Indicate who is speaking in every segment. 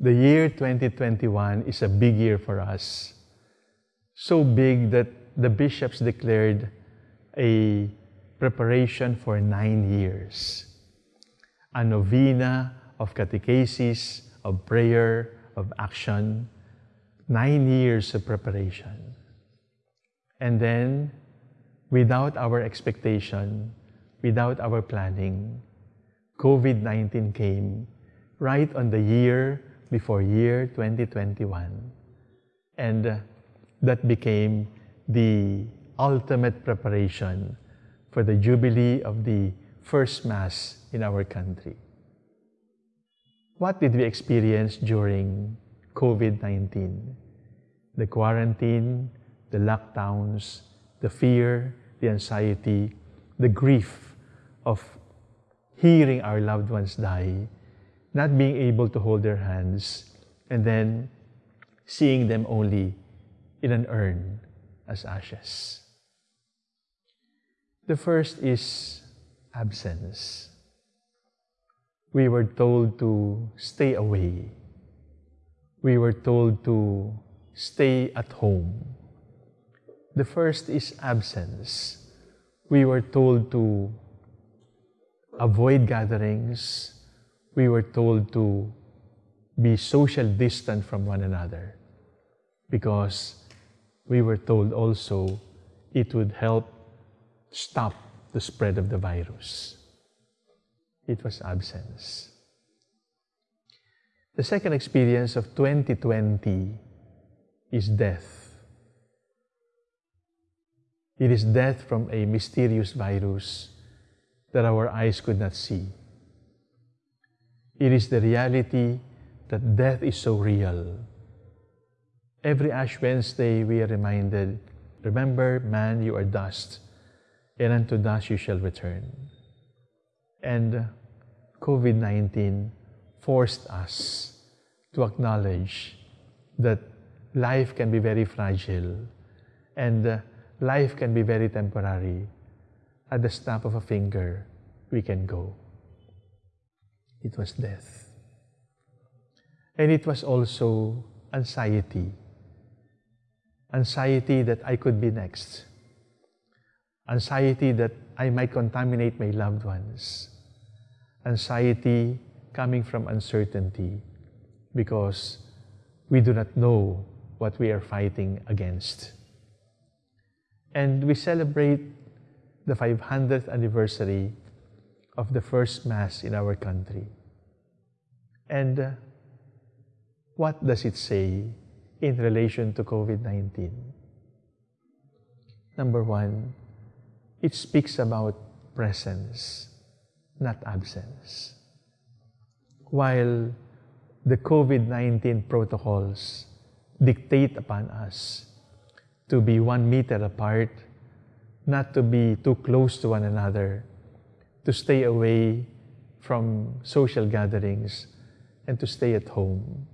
Speaker 1: The year 2021 is a big year for us. So big that the bishops declared a preparation for nine years. A novena of catechesis, of prayer, of action, nine years of preparation. And then, without our expectation, without our planning, COVID-19 came right on the year before year 2021. And uh, that became the ultimate preparation for the Jubilee of the first Mass in our country. What did we experience during COVID-19? The quarantine, the lockdowns, the fear, the anxiety, the grief of hearing our loved ones die, not being able to hold their hands, and then seeing them only in an urn as ashes. The first is absence. We were told to stay away. We were told to stay at home. The first is absence. We were told to avoid gatherings. We were told to be social distant from one another because we were told also it would help stop the spread of the virus. It was absence. The second experience of 2020 is death. It is death from a mysterious virus that our eyes could not see. It is the reality that death is so real. Every Ash Wednesday, we are reminded, remember, man, you are dust, and unto dust you shall return. And COVID-19 forced us to acknowledge that life can be very fragile and life can be very temporary at the snap of a finger, we can go. It was death. And it was also anxiety. Anxiety that I could be next. Anxiety that I might contaminate my loved ones. Anxiety coming from uncertainty because we do not know what we are fighting against. And we celebrate the 500th anniversary of the first Mass in our country. And uh, what does it say in relation to COVID-19? Number one, it speaks about presence, not absence. While the COVID-19 protocols dictate upon us to be one meter apart not to be too close to one another, to stay away from social gatherings, and to stay at home.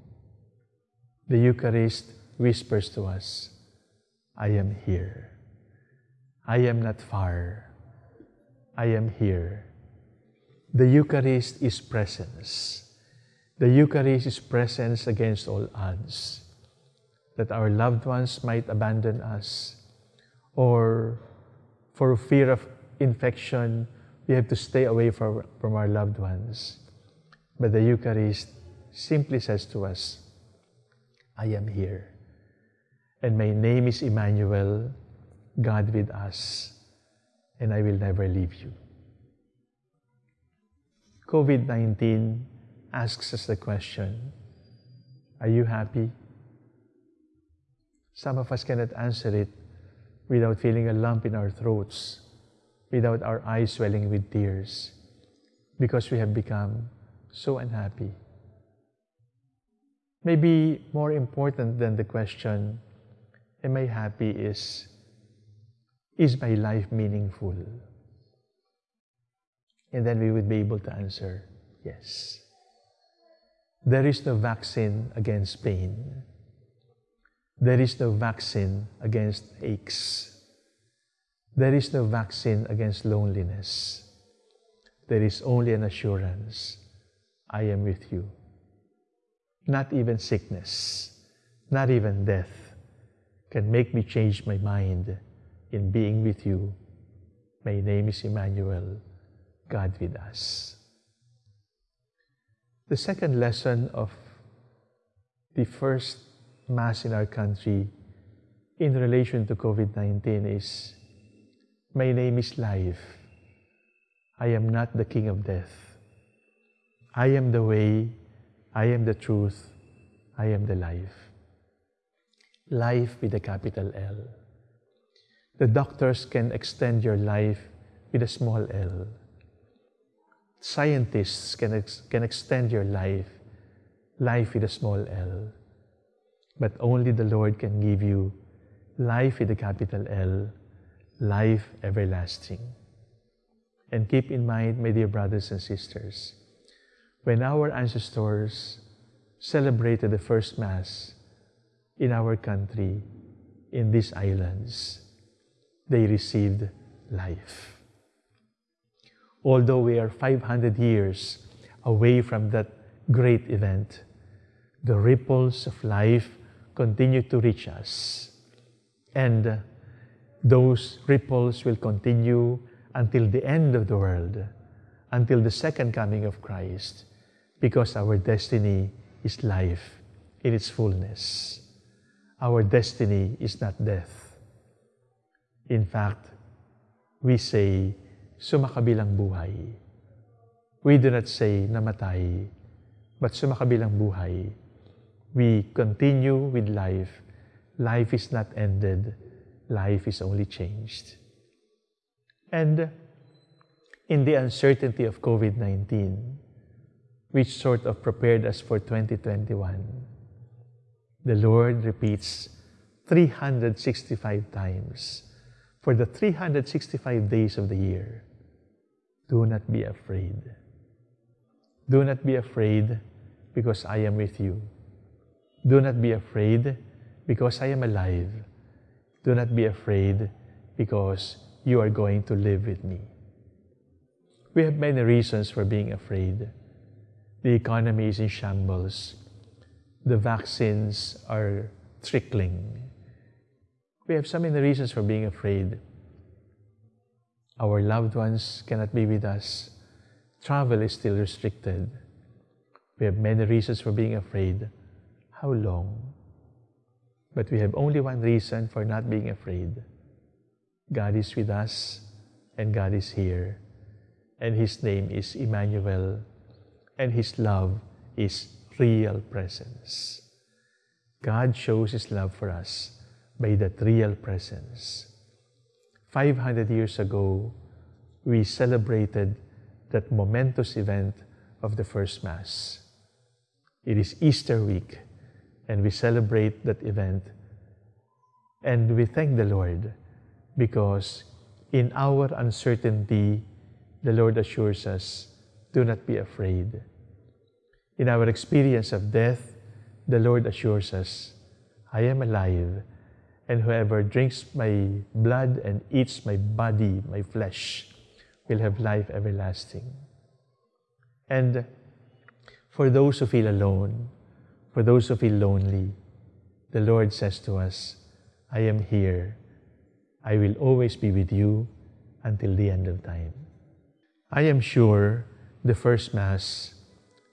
Speaker 1: The Eucharist whispers to us, I am here. I am not far. I am here. The Eucharist is presence. The Eucharist is presence against all odds. That our loved ones might abandon us or for fear of infection, we have to stay away from, from our loved ones. But the Eucharist simply says to us, I am here. And my name is Emmanuel, God with us, and I will never leave you. COVID-19 asks us the question, are you happy? Some of us cannot answer it without feeling a lump in our throats, without our eyes swelling with tears, because we have become so unhappy. Maybe more important than the question, am I happy is, is my life meaningful? And then we would be able to answer, yes. There is no vaccine against pain. There is no vaccine against aches. There is no vaccine against loneliness. There is only an assurance I am with you. not even sickness, not even death can make me change my mind in being with you. My name is Emmanuel, God with us. The second lesson of the first Mass in our country in relation to COVID-19 is, My name is life. I am not the king of death. I am the way, I am the truth, I am the life. Life with a capital L. The doctors can extend your life with a small l. Scientists can, ex can extend your life, life with a small l. But only the Lord can give you life with a capital L, life everlasting. And keep in mind, my dear brothers and sisters, when our ancestors celebrated the first Mass in our country, in these islands, they received life. Although we are 500 years away from that great event, the ripples of life continue to reach us. And those ripples will continue until the end of the world, until the second coming of Christ, because our destiny is life in its fullness. Our destiny is not death. In fact, we say, sumakabilang buhay. We do not say namatay, but sumakabilang buhay we continue with life, life is not ended, life is only changed. And in the uncertainty of COVID-19, which sort of prepared us for 2021, the Lord repeats 365 times for the 365 days of the year. Do not be afraid. Do not be afraid because I am with you. Do not be afraid because I am alive. Do not be afraid because you are going to live with me. We have many reasons for being afraid. The economy is in shambles. The vaccines are trickling. We have so many reasons for being afraid. Our loved ones cannot be with us. Travel is still restricted. We have many reasons for being afraid. How long? But we have only one reason for not being afraid. God is with us and God is here. And His name is Emmanuel and His love is real presence. God shows His love for us by that real presence. 500 years ago, we celebrated that momentous event of the first Mass. It is Easter week and we celebrate that event. And we thank the Lord because in our uncertainty, the Lord assures us, do not be afraid. In our experience of death, the Lord assures us, I am alive, and whoever drinks my blood and eats my body, my flesh, will have life everlasting. And for those who feel alone, for those who feel lonely, the Lord says to us, I am here. I will always be with you until the end of time. I am sure the first Mass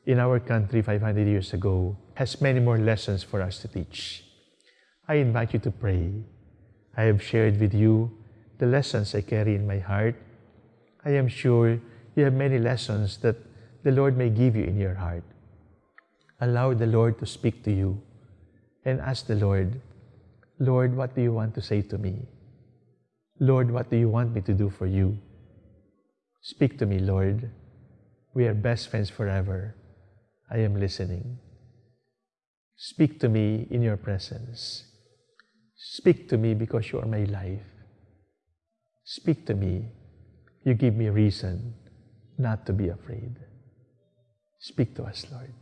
Speaker 1: in our country 500 years ago has many more lessons for us to teach. I invite you to pray. I have shared with you the lessons I carry in my heart. I am sure you have many lessons that the Lord may give you in your heart allow the Lord to speak to you and ask the Lord, Lord, what do you want to say to me? Lord, what do you want me to do for you? Speak to me, Lord. We are best friends forever. I am listening. Speak to me in your presence. Speak to me because you are my life. Speak to me. You give me reason not to be afraid. Speak to us, Lord.